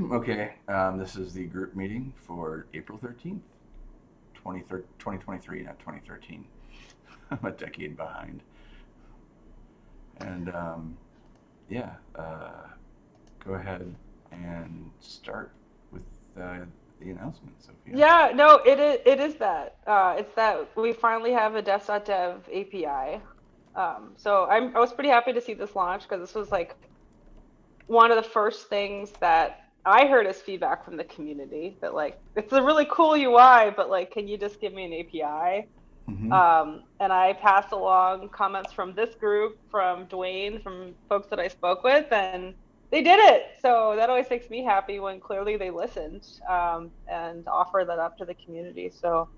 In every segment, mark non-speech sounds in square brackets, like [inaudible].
[clears throat] Okay, um, this is the group meeting for April 13th, 2023, not 2013. [laughs] I'm a decade behind. And um, yeah, uh, go ahead and start with uh, the announcements. Yeah, no, it is. It is that. Uh, it's that we finally have a Dev API. Um, so I'm, I was pretty happy to see this launch because this was like one of the first things that I heard as feedback from the community that like it's a really cool UI, but like, can you just give me an API? Mm-hmm. Um, and I passed along comments from this group, from Dwayne, from folks that I spoke with, and they did it. So that always makes me happy when clearly they listened um, and offer that up to the community. So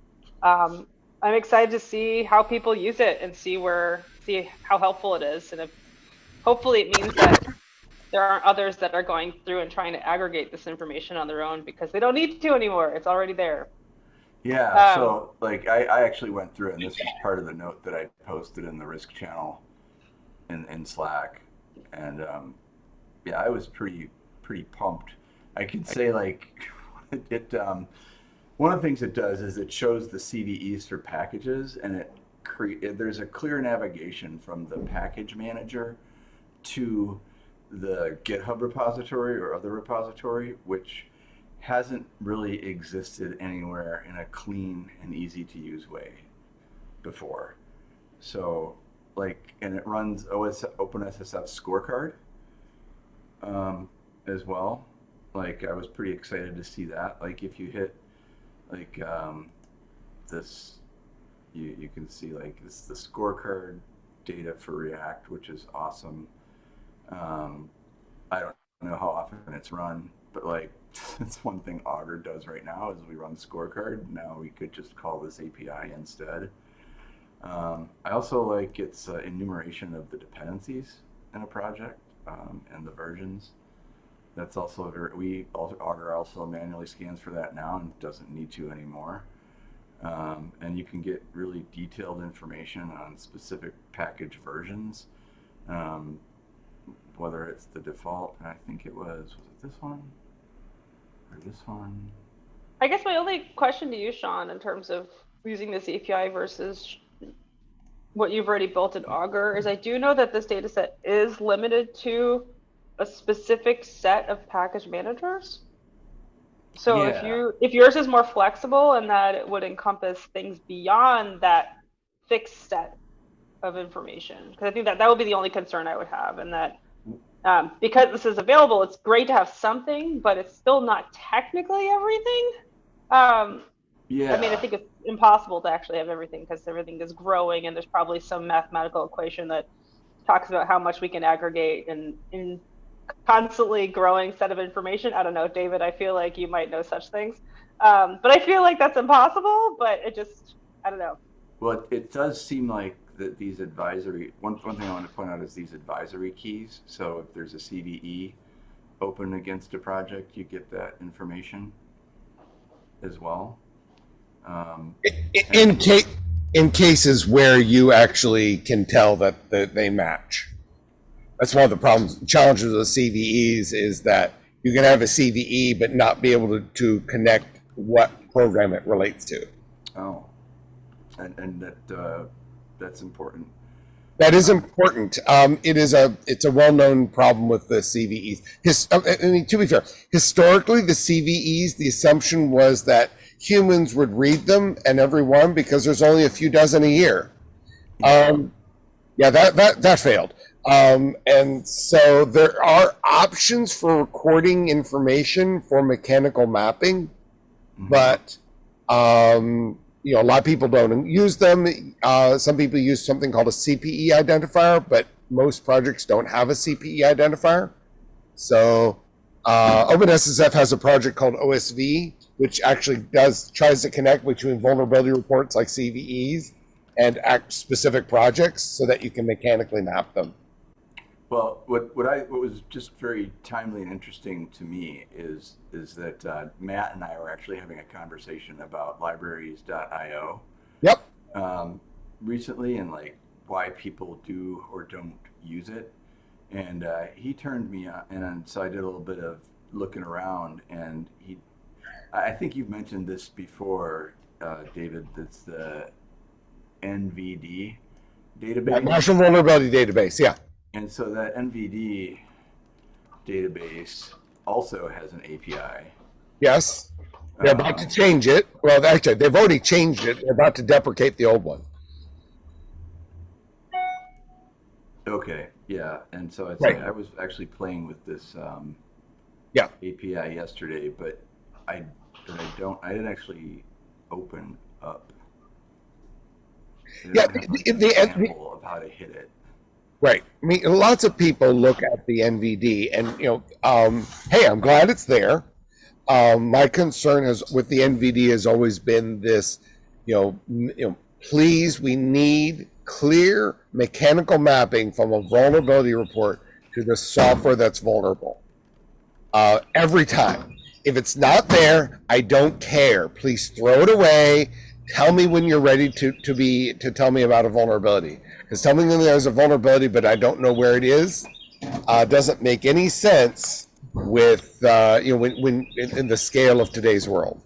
um, I'm excited to see how people use it and see where see how helpful it is, and if hopefully it means that there aren't others that are going through and trying to aggregate this information on their own because they don't need to anymore. It's already there. Yeah. Um, so like I, I actually went through and this is part of the note that I posted in the risk channel in, in Slack. And um, yeah, I was pretty pretty pumped. I can say like [laughs] it, um, one of the things it does is it shows the CVEs for packages and it create there's a clear navigation from the package manager to the GitHub repository or other repository, which hasn't really existed anywhere in a clean and easy to use way before. So like, and it runs OS, OpenSSF scorecard um, as well. Like I was pretty excited to see that. Like if you hit like um, this, you, you can see like this the scorecard data for React, which is awesome. Um, I don't know how often it's run, but like [laughs] it's one thing Augur does right now is we run scorecard. Now we could just call this API instead. Um, I also like its uh, enumeration of the dependencies in a project um, and the versions. That's also very, we Augur also manually scans for that now and doesn't need to anymore. Um, and you can get really detailed information on specific package versions. Um, whether it's the default, and I think it was, was it this one? Or this one? I guess my only question to you, Sean, in terms of using this API versus what you've already built in Augur, is I do know that this data set is limited to a specific set of package managers. So yeah. if you if yours is more flexible and that it would encompass things beyond that fixed set of information, because I think that that would be the only concern I would have, and that um, because this is available, it's great to have something, but it's still not technically everything. Um, yeah. I mean, I think it's impossible to actually have everything because everything is growing, and there's probably some mathematical equation that talks about how much we can aggregate in in constantly growing set of information. I don't know, David. I feel like you might know such things, um, but I feel like that's impossible. But it just, I don't know. Well, it does seem like that these advisory, one, one thing I want to point out is these advisory keys. So if there's a CVE open against a project, you get that information as well. Um, in, in, case, in cases where you actually can tell that, that they match. That's one of the problems, challenges of the CVEs is that you can have a CVE but not be able to, to connect what program it relates to. Oh, and, and that uh, that's important. That is important. Um, it is a it's a well known problem with the CVEs. His, uh, I mean, to be fair, historically the CVEs the assumption was that humans would read them and every one because there's only a few dozen a year. Um, yeah, that that that failed. Um, and so there are options for recording information for mechanical mapping, mm-hmm. but um, you know, a lot of people don't use them. Uh, some people use something called a CPE identifier, but most projects don't have a CPE identifier. So uh, OpenSSF has a project called OSV, which actually does tries to connect between vulnerability reports like CVEs and act specific projects so that you can mechanically map them. Well, what, what I what was just very timely and interesting to me is is that uh, Matt and I were actually having a conversation about libraries.io. Yep. Um, recently, and like why people do or don't use it, and uh, he turned me on, and so I did a little bit of looking around, and he, I think you've mentioned this before, uh, David. That's the NVD database. National Vulnerability Database, yeah. And so that NVD database also has an API. Yes. They're about to change it. Well, actually, they've already changed it. They're about to deprecate the old one. Okay, yeah, and so Right. I was actually playing with this um, Yeah. API yesterday, but I but I don't I didn't actually open up. Yeah, the- the- the- example of how to hit it. Right. I mean, lots of people look at the NVD and, you know, um, hey, I'm glad it's there. Um, my concern is with the NVD has always been this, you know, you know, please, we need clear mechanical mapping from a vulnerability report to the software that's vulnerable. Uh, every time. If it's not there, I don't care. Please throw it away. Tell me when you're ready to, to be to tell me about a vulnerability. Because telling me there's a vulnerability, but I don't know where it is, uh, doesn't make any sense with uh, you know when, when in, in the scale of today's world.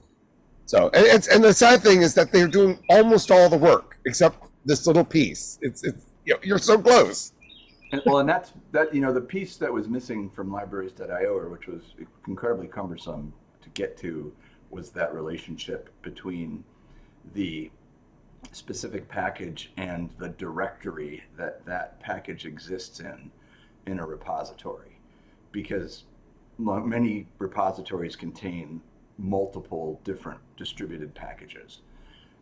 So and and the sad thing is that they're doing almost all the work except this little piece. It's it's you know, you're so close. And, well, and that's that you know the piece that was missing from libraries.io, or which was incredibly cumbersome to get to, was that relationship between the specific package and the directory that that package exists in in a repository, because many repositories contain multiple different distributed packages,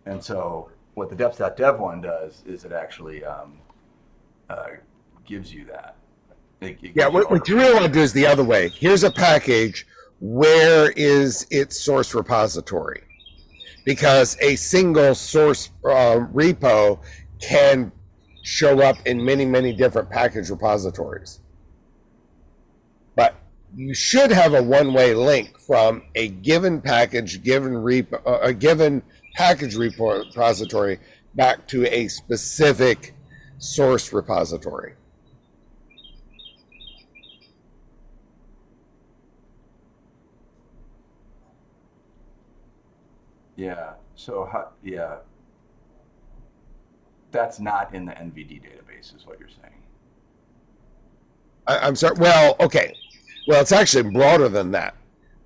and so what the deps.dev one does is it actually um, uh, gives you that. It- it Yeah, what, what you really want to do is the other way. Here's a package. Where is its source repository? Because a single source um, repo can show up in many, many different package repositories. But you should have a one-way link from a given package, given repo, uh, a given package repository back to a specific source repository. Yeah. So how, yeah, that's not in the NVD database, is what you're saying. I, I'm sorry. Well, okay. Well, it's actually broader than that.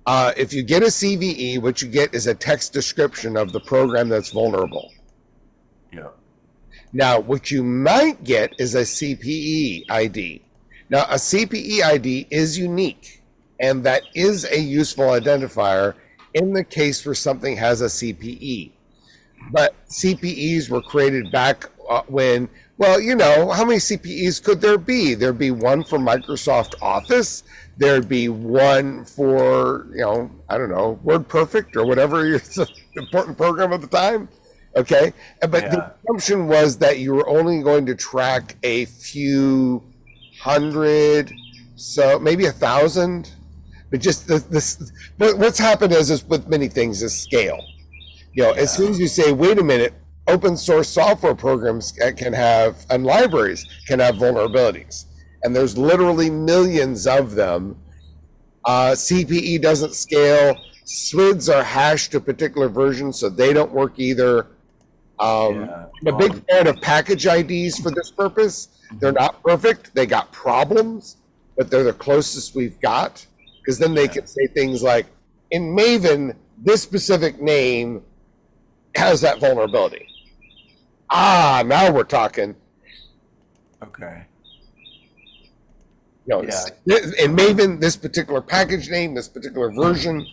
Uh, if you get a CVE, what you get is a text description of the program that's vulnerable. Yeah. Now, what you might get is a CPE ID. Now, a CPE ID is unique, and that is a useful identifier in the case where something has a CPE. But CPEs were created back uh, when, well, you know, how many CPEs could there be? There'd be one for Microsoft Office. There'd be one for, you know, I don't know, WordPerfect or whatever [laughs] your important program at the time. Okay. But the assumption was that you were only going to track a few hundred, so maybe a thousand. But just this, this but what's happened is, is with many things is scale. You know, as soon as you say, wait a minute, open source software programs can have, and libraries can have vulnerabilities. And there's literally millions of them. Uh, CPE doesn't scale. SWIDs are hashed to particular versions, so they don't work either. Um, Yeah. I'm a big fan of package IDs for this purpose. They're not perfect. They got problems, but they're the closest we've got. Because then they can say things like, in Maven, this specific name has that vulnerability. Ah, now we're talking. Okay. Know, it's- in Maven, this particular package name, this particular version,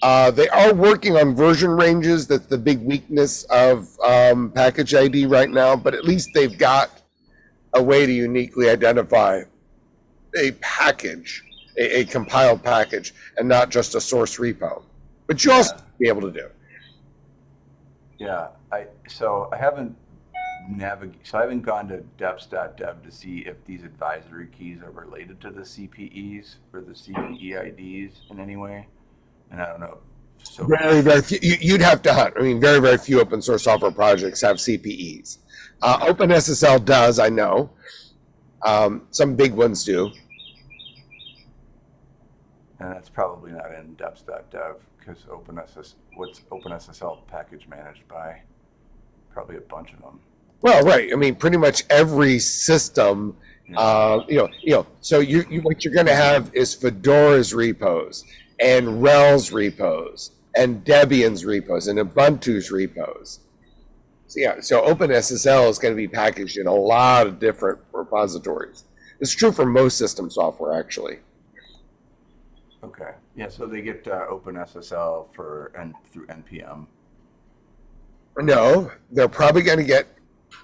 uh, they are working on version ranges. That's the big weakness of um, package ID right now. But at least they've got a way to uniquely identify a package, a, a compiled package, and not just a source repo. But you also be able to do. Yeah. I so I haven't navig so I haven't gone to deps.dev to see if these advisory keys are related to the CPEs or the CPE IDs in any way. And I don't know. So Very, very few. You, you'd have to hunt. I mean, very, very few open source software projects have CPEs. Uh, OpenSSL does, I know. Um, some big ones do. And that's probably not in deps.dev because OpenSS, what's OpenSSL package managed by? Probably a bunch of them. Well, right. I mean, pretty much every system, uh, you know, you know. So you, you what you're going to have is Fedora's repos and RHEL's repos and Debian's repos and Ubuntu's repos. So yeah, so OpenSSL is going to be packaged in a lot of different repositories. It's true for most system software, actually. Okay. Yeah, so they get uh, OpenSSL for and through NPM. No, they're probably going to get.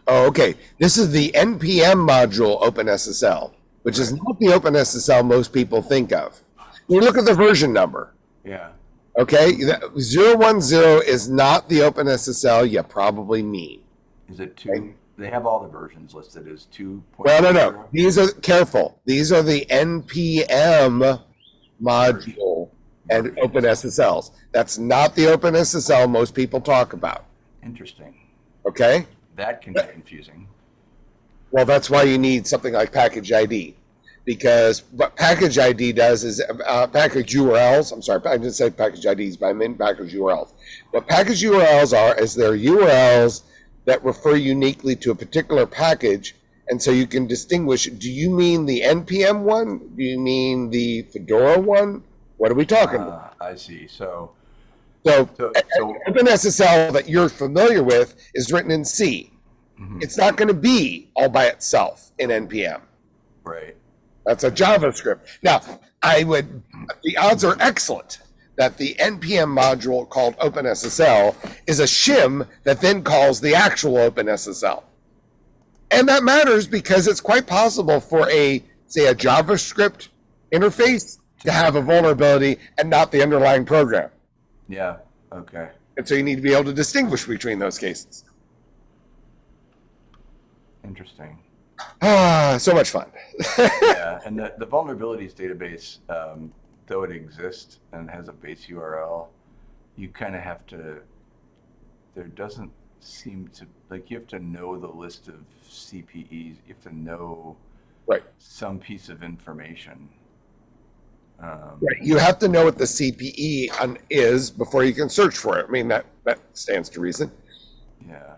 Oh, okay. This is the NPM module OpenSSL, which is not the OpenSSL most people think of. You look at the version number. Yeah. Okay, that- 010 is not the OpenSSL you probably mean. Is it two? They have all the versions listed as two. Well, no, no. These are careful. These are the NPM module and OpenSSLs. That's not the OpenSSL most people talk about. Interesting. Okay. That can be confusing. Well, that's why you need something like package ID, because what package ID does is uh, package URLs. I'm sorry, I didn't say package IDs, but I meant package URLs. What package URLs are is they're URLs that refer uniquely to a particular package, and so you can distinguish. Do you mean the npm one? Do you mean the Fedora one? What are we talking about? Uh, I see. So, So, so, so OpenSSL that you're familiar with is written in C. mhm, It's not going to be all by itself in npm. right. That's a JavaScript. Now, I would, the odds are excellent that the NPM module called OpenSSL is a shim that then calls the actual OpenSSL. And that matters because it's quite possible for a, say, a JavaScript interface to have a vulnerability and not the underlying program. Yeah. Okay. And so you need to be able to distinguish between those cases. Interesting. Ah, so much fun. [laughs] yeah, and the, the vulnerabilities database, um, though it exists and has a base URL, you kind of have to. There doesn't seem to like you have to know the list of CPEs. You have to know Right. some piece of information. Um, Right. You have to know what the CPE on- is before you can search for it. I mean, that, that stands to reason. Yeah.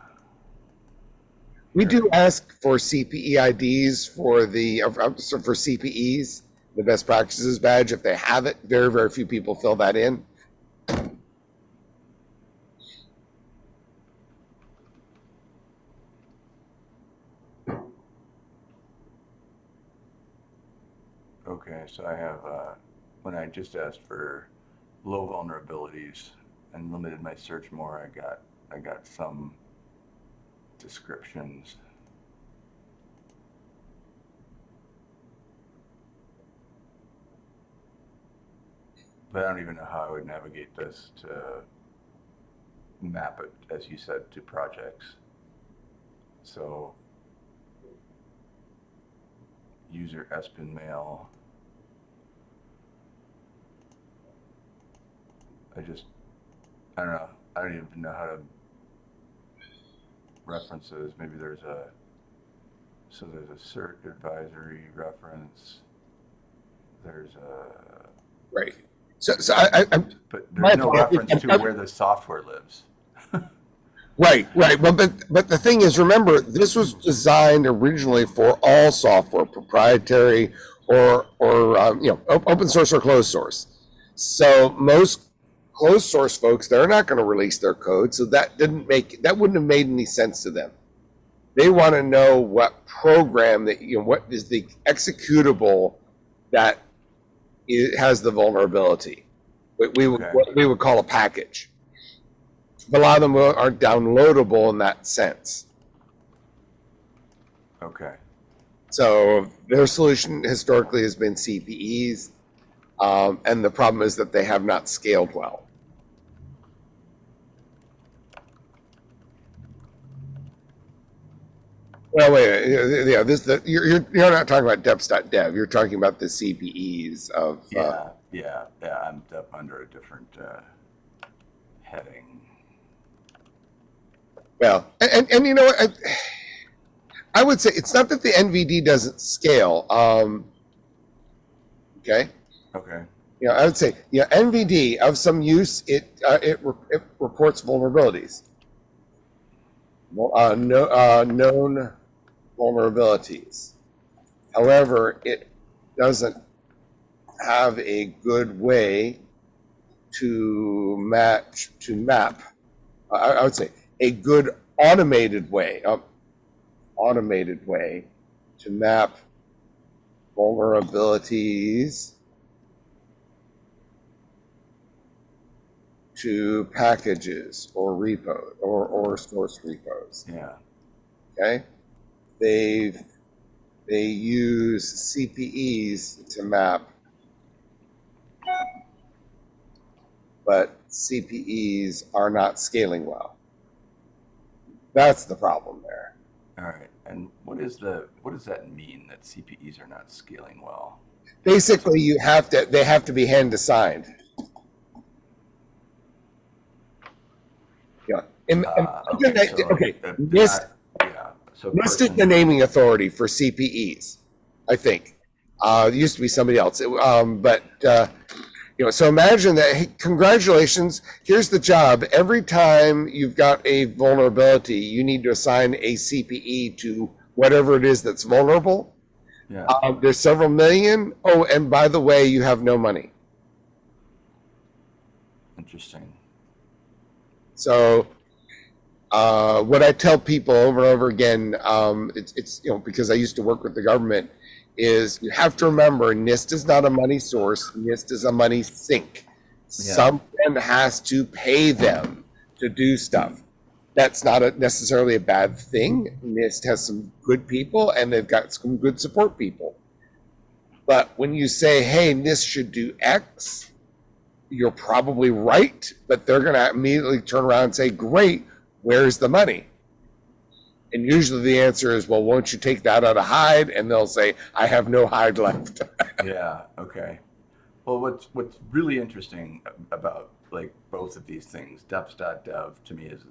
We do ask for CPE IDs for the, for CPEs, the best practices badge. If they have it, very, very few people fill that in. So I have, uh, when I just asked for low vulnerabilities and limited my search more, I got, I got some descriptions. But I don't even know how I would navigate this to map it, as you said, to projects. So user Espin mail. I just, I don't know. I don't even know how to reference references. Maybe there's a, so there's a cert advisory reference. There's a, Right. So, so I, I, but there's no reference to where the software lives. [laughs] right, right. Well, but, but the thing is, remember, this was designed originally for all software, proprietary or, or, um, you know, open source or closed source. So most closed source folks, they're not going to release their code. So that didn't make, that wouldn't have made any sense to them. They want to know what program that, you know, what is the executable that it has the vulnerability. We, we, would, Okay. what we would call a package. But A lot of them are downloadable in that sense. Okay. So their solution historically has been CPEs, um, and the problem is that they have not scaled well. Well, wait, yeah, this the, you're, you're not talking about deps.dev. You're talking about the CPEs of uh, Yeah, yeah, yeah. I'm up under a different uh, heading. Well, and, and, and you know what? I, I would say it's not that the NVD doesn't scale. Um, okay. Okay. you know, I would say, you know, NVD of some use, it, uh, it, re- it reports vulnerabilities. Uh, no, uh, known vulnerabilities. However, it doesn't have a good way to match, to map. I, I would say a good automated way, uh, automated way to map vulnerabilities to packages or repo or, or source repos. Yeah. Okay, they've they use CPEs to map, but CPEs are not scaling well. That's the problem there. All right. And what is the what does that mean that CPEs are not scaling well? Basically, you have to they have to be hand assigned. Uh, okay. that- So okay. NIST, not- yeah. So NIST is person- the naming authority for CPEs, I think. Uh, it used to be somebody else. It- um, but, uh, you know, so imagine that, hey, congratulations, here's the job. Every time you've got a vulnerability, you need to assign a CPE to whatever it is that's vulnerable. Yeah. Uh, there's several million. Oh, and by the way, you have no money. Interesting. So, uh, what I tell people over and over again, um, it's, it's, you know, because I used to work with the government, is you have to remember NIST is not a money source, NIST is a money sink. Someone has to pay them to do stuff. That's not a, necessarily a bad thing. NIST has some good people and they've got some good support people. But when you say, hey, NIST should do X, you're probably right, but they're going to immediately turn around and say, Great, where's the money? And usually the answer is, Well, won't you take that out of hide? And they'll say, I have no hide left. [laughs] yeah. Okay. Well, what's what's really interesting about like both of these things, deps.dev to me is,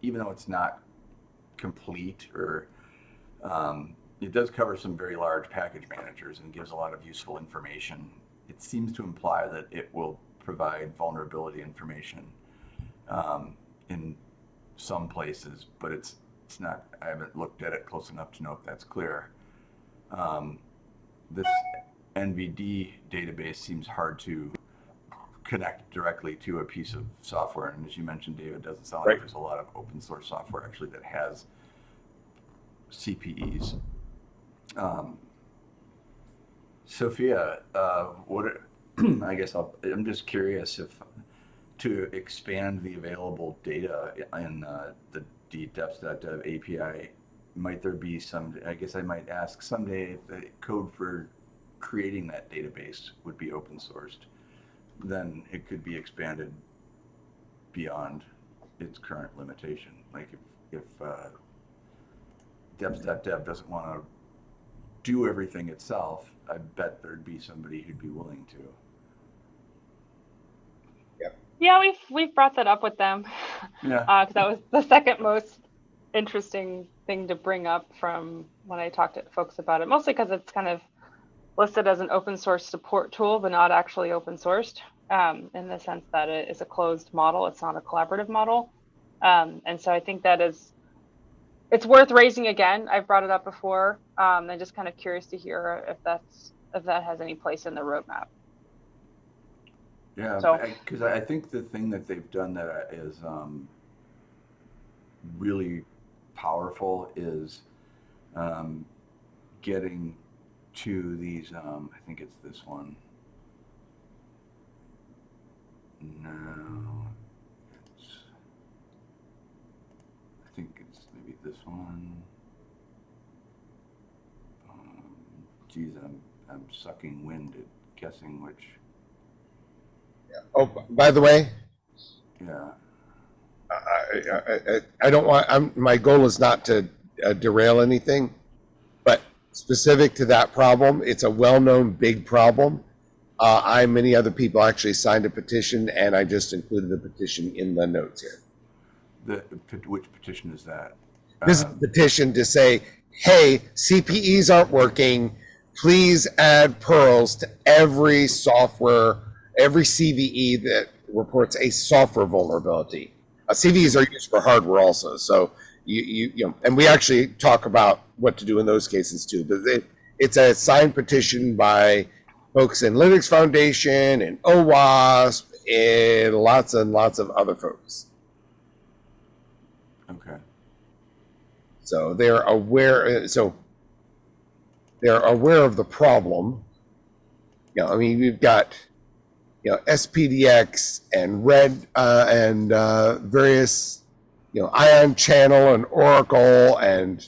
even though it's not complete or um, it does cover some very large package managers and gives a lot of useful information. It seems to imply that it will provide vulnerability information um, in some places, but it's it's not. I haven't looked at it close enough to know if that's clear. Um, this NVD database seems hard to connect directly to a piece of software, and as you mentioned, David, it doesn't sound Right. like there's a lot of open source software actually that has CPEs. Um, Sophia, uh, what? are- [clears throat] I guess I'll, I'm just curious if to expand the available data in uh, the deps.dev API, might there be some? I guess I might ask someday if the code for creating that database would be open sourced. Then it could be expanded beyond its current limitation. Like if if uh, deps.dev doesn't want to do everything itself, I bet there'd be somebody who'd be willing to. Yeah, we've we've brought that up with them Yeah. [laughs] because that was the second most interesting thing to bring up from when I talked to folks about it. Mostly because it's kind of listed as an open source support tool, but not actually open sourced um, in the sense that it is a closed model. It's not a collaborative model, um, and so I think that is it's worth raising again. I've brought it up before, um, and just kind of curious to hear if that's if that has any place in the roadmap. Yeah, So- because I, I think the thing that they've done that uh, um, really powerful is um, getting to these. Um, I think it's this one. No, it's. I think it's maybe this one. Um, geez, I'm I'm sucking wind at guessing which. Oh, by the way, Yeah. I, I, I, I don't want, I'm, my goal is not to uh, derail anything, but specific to that problem, it's a well-known big problem. Uh, I, and many other people actually signed a petition and I just included the petition in the notes here. The, the- which petition is that? This is Uh, a petition to say, hey, CPEs aren't working. Please add purls to every software every CVE that reports a software vulnerability. Uh, CVEs are used for hardware also, so you, you, you know, and we actually talk about what to do in those cases too. But it, it's a signed petition by folks in Linux Foundation and OWASP and lots and lots of other folks. Okay. So they're aware. So they're aware of the problem. You know, I mean, we've got you know SPDX and Red uh, and uh, various you know Ion Channel and Oracle and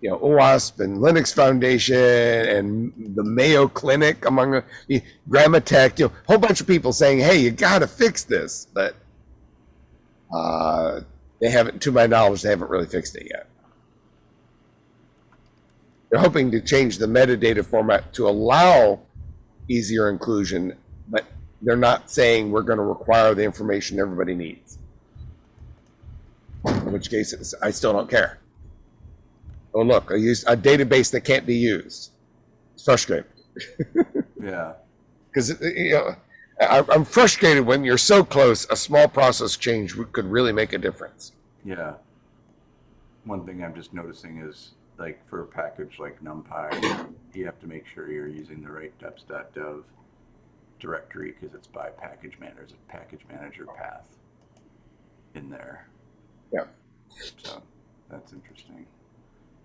you know OWASP and Linux Foundation and the Mayo Clinic among the Grammatech. You know, a whole bunch of people saying, "Hey, you got to fix this," but uh, they haven't. To my knowledge, they haven't really fixed it yet. They're hoping to change the metadata format to allow easier inclusion, they're not saying we're going to require the information everybody needs. In which case, it's, I still don't care. Oh, look, I use a database that can't be used. It's frustrating Yeah. [laughs] because uh, you know I, I'm frustrated when you're so close. A small process change could really make a difference. Yeah. One thing I'm just noticing is like for a package like NumPy, you have to make sure you're using the right deps.dev directory because it's by package manager, there's a package manager path in there. Yeah. So that's interesting.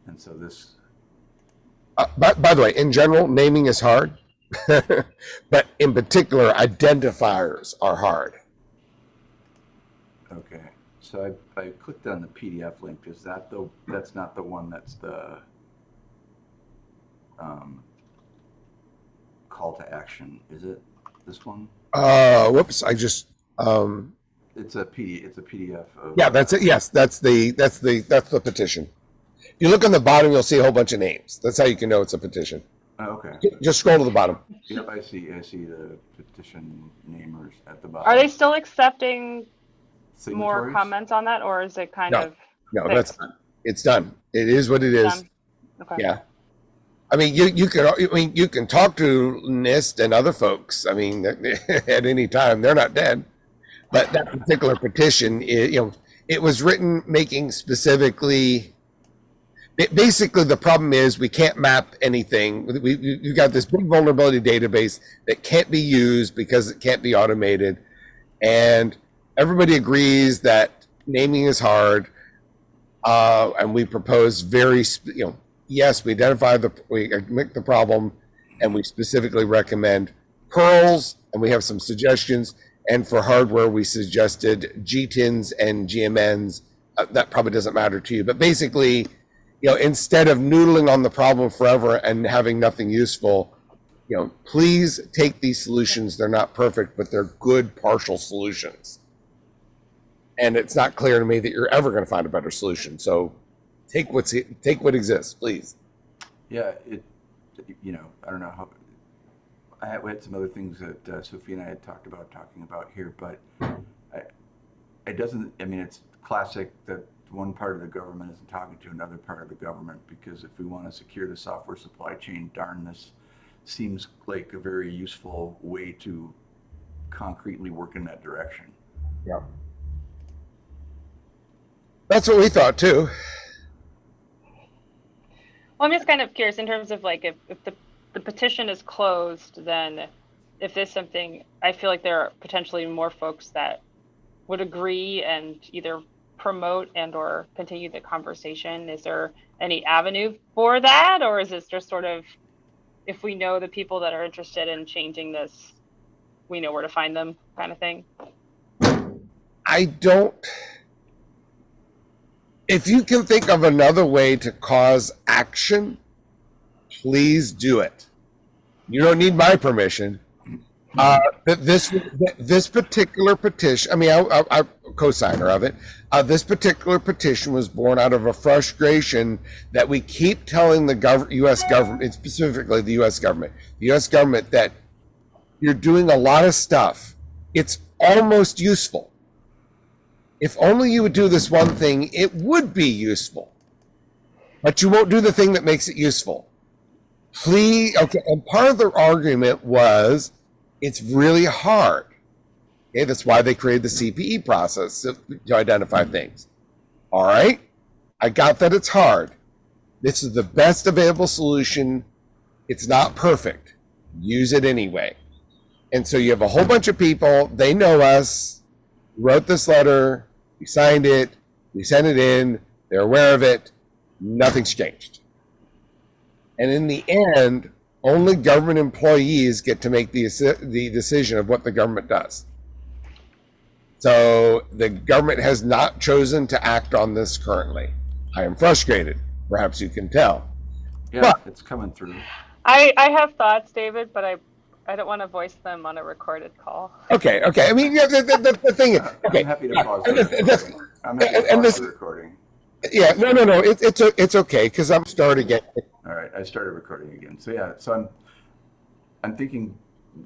And so this, Uh, by, by the way, in general, naming is hard, [laughs] but in particular, identifiers are hard. okay. So I, I clicked on the PDF link. Is that the, that's not the one that's the um, call to action, is it? This one? Uh, whoops! I just um, It's a PD, it's a PDF of. yeah, that's it. Yes, that's the that's the that's the petition. If you look on the bottom, you'll see a whole bunch of names. That's how you can know it's a petition. Oh, Okay. Just scroll to the bottom. Yep, I see, I see the petition namers at the bottom. Are they still accepting more comments on that, or is it kind No. of No, Thanks. that's done. It's done. It is what it is. done? Okay. Yeah. I mean, you you can I mean you can talk to NIST and other folks. I mean, [laughs] at any time, they're not dead. But that particular petition, i you know, it was written making specifically. ba- Basically, the problem is we can't map anything. We you got this big vulnerability database that can't be used because it can't be automated, and everybody agrees that naming is hard. Uh, and we propose very, you know, yes, we identify the, we make the problem, and we specifically recommend purls, and we have some suggestions. And for hardware, we suggested GTINs and GMNs. Uh, that probably doesn't matter to you, but basically, you know, instead of noodling on the problem forever and having nothing useful, you know, please take these solutions. They're not perfect, but they're good partial solutions. And it's not clear to me that you're ever going to find a better solution. So take what's take what exists, please. Yeah, it, you know, I don't know how, I had, we had some other things that uh, Sophie and I had talked about talking about here, but I, it doesn't, I mean, it's classic that one part of the government isn't talking to another part of the government because if we want to secure the software supply chain, darn, this seems like a very useful way to concretely work in that direction. Yeah. That's what we thought too. Well, I'm just kind of curious in terms of like if, if the, the petition is closed, then if there's something, I feel like there are potentially more folks that would agree and either promote and or continue the conversation. Is there any avenue for that, or is this just sort of if we know the people that are interested in changing this, we know where to find them, kind of thing? I don't. If you can think of another way to cause action, please do it. You don't need my permission. Uh, this this particular petition, I mean, I, I, I co-signer of it. Uh, this particular petition was born out of a frustration that we keep telling the gov- U.S. government, specifically the U.S. government, the U.S. government, that you're doing a lot of stuff. It's almost useful. If only you would do this one thing, it would be useful. But you won't do the thing that makes it useful. Please, okay. And part of their argument was It's really hard. Okay, that's why they created the CPE process to, to identify things. All right, I got that it's hard. This is the best available solution. It's not perfect. Use it anyway. And so you have a whole bunch of people, they know us, wrote this letter, we signed it, we sent it in, they're aware of it, nothing's changed. And in the end, only government employees get to make the, the decision of what the government does. So the government has not chosen to act on this currently. I am frustrated, perhaps you can tell. Yeah, But- it's coming through. I, I have thoughts, David, but I, I don't want to voice them on a recorded call. Okay, okay. I mean, yeah, the, the, the, the thing [laughs] is, okay, I'm happy to pause the and this- recording. I'm happy to and- and pause this- the recording. yeah, no, no, no. It, it's o- it's okay because I'm starting again. All right, I started recording again. So yeah, so I'm, I'm thinking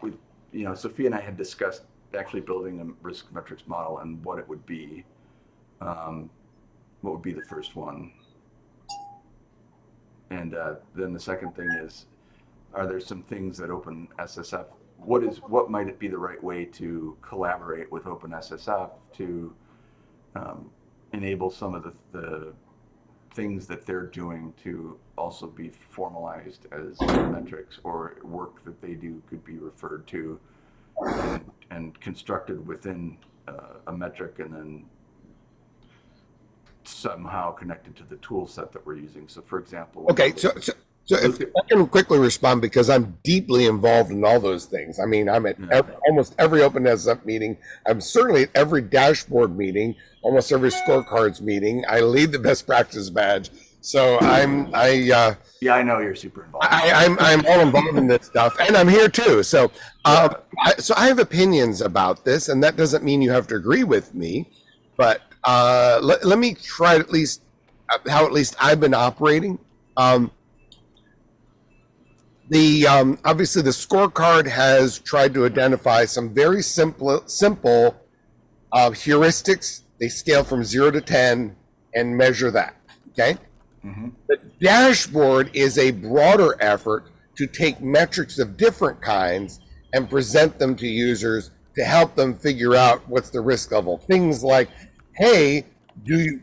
with, you know, Sophia and I had discussed actually building a risk metrics model and what it would be. Um, what would be the first one? And uh, then the second thing is, are there some things that Open SSF? What is what might it be the right way to collaborate with OpenSSF to um, enable some of the, the things that they're doing to also be formalized as metrics or work that they do could be referred to and, and constructed within uh, a metric and then somehow connected to the tool set that we're using. So for example, Okay, so so, so if I can quickly respond because I'm deeply involved in all those things. I mean, I'm at Yeah. ev- almost every OpenSSF meeting. I'm certainly at every dashboard meeting, almost every scorecards meeting. I lead the best practice badge. So I'm I uh, yeah, I know you're super involved. I, I'm I'm all involved in this stuff, and I'm here too. So, um, I, so I have opinions about this, and that doesn't mean you have to agree with me. But uh, let, let me try at least uh, how at least I've been operating. Um, the um, obviously the scorecard has tried to identify some very simple simple uh, heuristics. They scale from zero to ten and measure that. Okay. Mhm. The dashboard is a broader effort to take metrics of different kinds and present them to users to help them figure out what's the risk level. Things like, hey, do you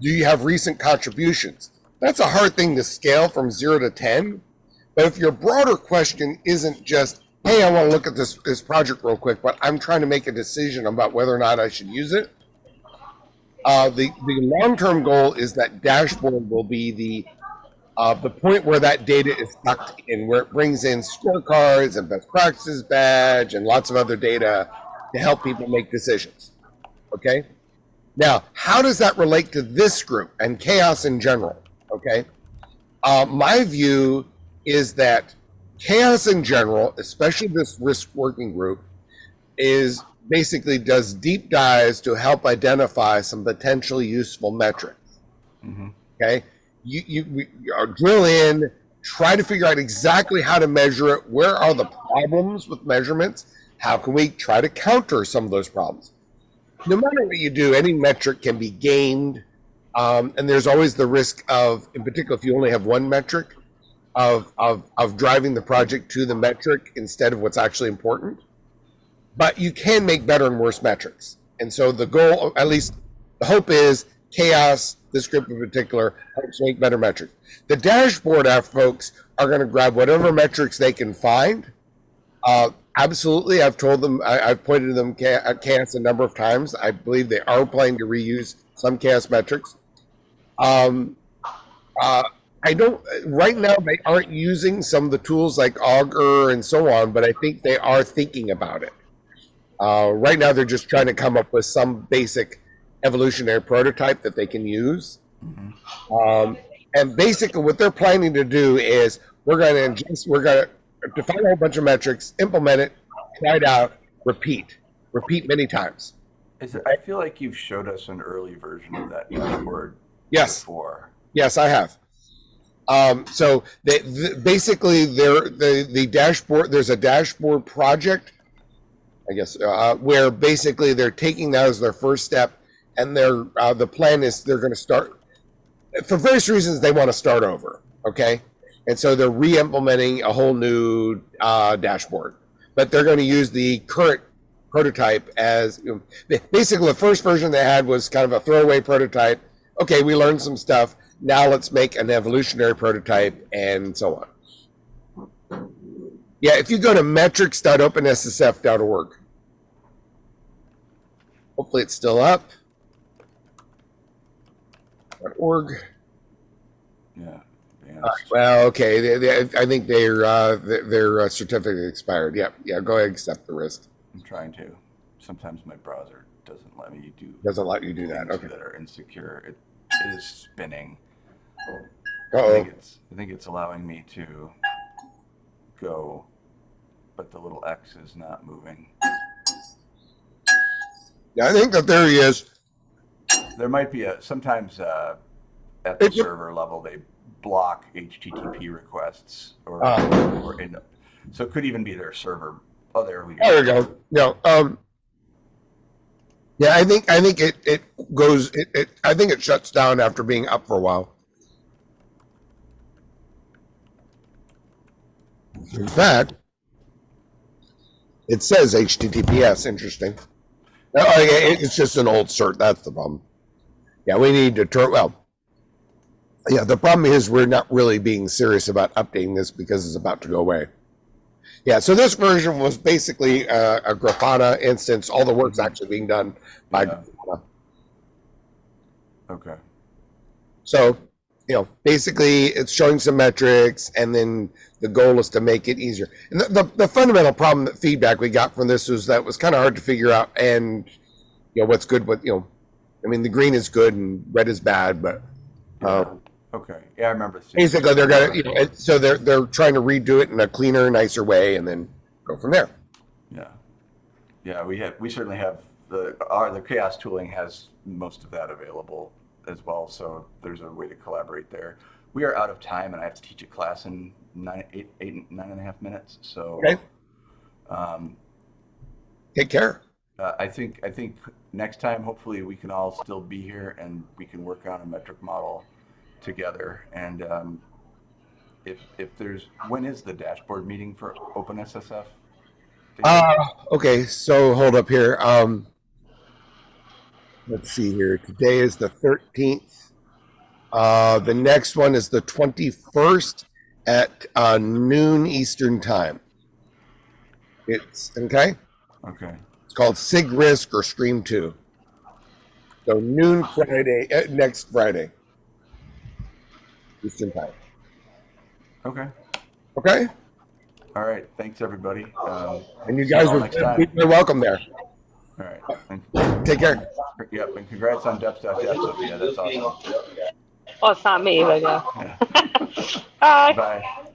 do you have recent contributions? That's a hard thing to scale from zero to ten. But if your broader question isn't just, hey, I want to look at this, this project real quick, but I'm trying to make a decision about whether or not I should use it, uh, the the long term goal is that dashboard will be the uh, the point where that data is sucked in, where it brings in scorecards and best practices badge and lots of other data to help people make decisions. Okay. Now, how does that relate to this group and CHAOSS in general? Okay. Uh, my view is that CHAOSS in general, especially this risk working group, is basically does deep dives to help identify some potentially useful metrics. Mhm. Okay, you you, we, you uh, drill in, try to figure out exactly how to measure it. Where are the problems with measurements? How can we try to counter some of those problems? No matter what you do, any metric can be gamed, um, and there's always the risk of, in particular, if you only have one metric, of of of driving the project to the metric instead of what's actually important but you can make better and worse metrics. And so the goal, at least the hope is CHAOSS, this group in particular, helps make better metrics. The dashboard app folks are going to grab whatever metrics they can find. Uh, absolutely. I've told them, I, I've pointed to them at CHAOSS a number of times. I believe they are planning to reuse some chaos metrics. Um, uh, I don't, right now, they aren't using some of the tools like Augur and so on, but I think they are thinking about it. Uh, right now, they're just trying to come up with some basic evolutionary prototype that they can use. Mhm. Um, and basically, what they're planning to do is we're going to just we're going to define a whole bunch of metrics, implement it, try it out, repeat, repeat many times. Is it, I feel like you've showed us an early version of that dashboard Yes, before. yes, I have. Um, so they, the, basically, there the the dashboard. There's a dashboard project, I guess, uh, where basically they're taking that as their first step, and they're uh, the plan is they're going to start for various reasons. They want to start over, okay, and so they're re-implementing a whole new uh, dashboard. but they're going to use the current prototype as basically the first version they had was kind of a throwaway prototype. Okay, we learned some stuff. Now let's make an evolutionary prototype and so on. Yeah, if you go to metrics.openssf.org, hopefully it's still up. .org. Yeah. right, well, okay. They, they, I think their uh, their, uh, certificate expired. Yeah, Yeah. Go ahead and accept the risk. I'm trying to. Sometimes my browser doesn't let me do Doesn't let you do that. Okay. that are insecure. It is spinning. Uh I think oh. it's I think it's allowing me to go, but the little X is not moving. Yeah, I think that there he is. There might be a sometimes uh, at the server level they block HTTP requests or, Ah. or in, so it could even be their server. Oh, there we go. There we go. No. Um. Yeah, I think I think it it goes. It, it I think it shuts down after being up for a while. In fact, it says HTTPS. Interesting. Oh, yeah, it's just an old cert. That's the problem. Yeah, we need to turn. Well, yeah. The problem is we're not really being serious about updating this because it's about to go away. Yeah, so this version was basically uh, a Grafana instance. All the work's actually being done by Yeah. Grafana. Okay. So, you know, basically it's showing some metrics, and then the goal is to make it easier. And the, the, the fundamental problem that feedback we got from this was that it was kind of hard to figure out, and you know what's good, what you know. I mean, the green is good and red is bad, but uh, Okay. Yeah, I remember. basically they're gonna, you know, so they're they're trying to redo it in a cleaner, nicer way, and then go from there. Yeah, yeah, we have, we certainly have, the, our, the CHAOSS tooling has most of that available as well, so there's a way to collaborate there. We are out of time and I have to teach a class in nine, eight, eight, nine and a half minutes, so. Okay. Um, Take care. uh, I think, I think next time, hopefully we can all still be here and we can work on a metric model together. And, um, if, if there's, when is the dashboard meeting for OpenSSF? Uh, okay, so hold up here. Um, let's see here. Today is the 13th. Uh, the next one is the 21st at uh, noon Eastern time. It's okay. Okay. It's called Sig Risk or Stream 2. So noon Friday, uh, next Friday. Eastern time. Okay. Okay? All right. Thanks, everybody. Um, And you guys all are next time. you're welcome there. All right. And, Take care. yep. And congrats on deps.dev, Sophia. That's awesome. Well, it's not me, but yeah. Yeah. [laughs] Bye. Bye.